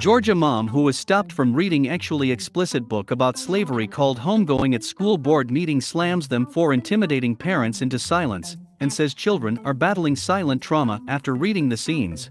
Georgia mom who was stopped from reading actually explicit book about slavery called Homegoing at school board meeting slams them for intimidating parents into silence and says children are battling silent trauma after reading the scenes.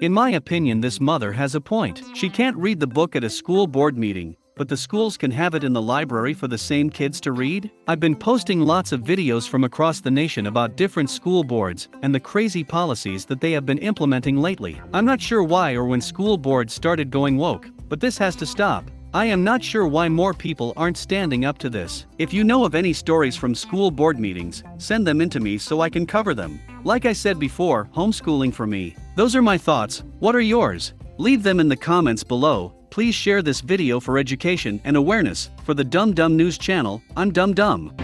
In my opinion, this mother has a point. She can't read the book at a school board meeting, but the schools can have it in the library for the same kids to read? I've been posting lots of videos from across the nation about different school boards and the crazy policies that they have been implementing lately. I'm not sure why or when school boards started going woke, but this has to stop. I am not sure why more people aren't standing up to this. If you know of any stories from school board meetings, send them in to me so I can cover them. Like I said before, homeschooling for me. Those are my thoughts, what are yours? Leave them in the comments below, please share this video for education and awareness. For the Dumb Dumb News channel, I'm Dumb Dumb.